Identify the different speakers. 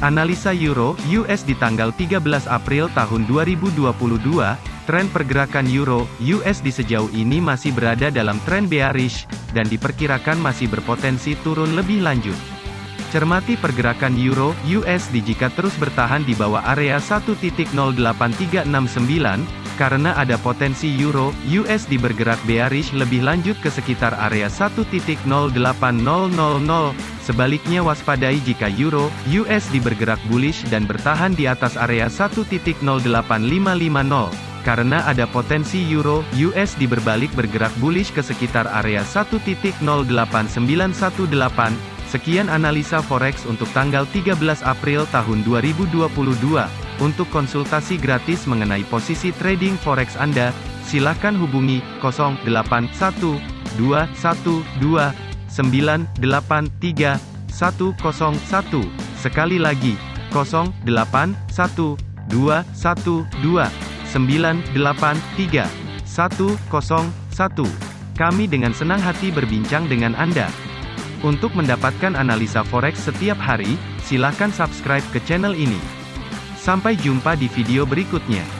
Speaker 1: Analisa Euro US di tanggal 13 April tahun 2022, tren pergerakan Euro USD sejauh ini masih berada dalam tren bearish dan diperkirakan masih berpotensi turun lebih lanjut. Cermati pergerakan Euro USD jika terus bertahan di bawah area 1.08369 karena ada potensi euro USD bergerak bearish lebih lanjut ke sekitar area 1.08000. Sebaliknya waspadai jika euro USD bergerak bullish dan bertahan di atas area 1.08550 karena ada potensi euro USD berbalik bergerak bullish ke sekitar area 1.08918. Sekian analisa forex untuk tanggal 13 April tahun 2022. Untuk konsultasi gratis mengenai posisi trading forex Anda, silakan hubungi 081212983101. Sekali lagi, 081212983101. Kami dengan senang hati berbincang dengan Anda. Untuk mendapatkan analisa forex setiap hari, silakan subscribe ke channel ini. Sampai jumpa di video berikutnya.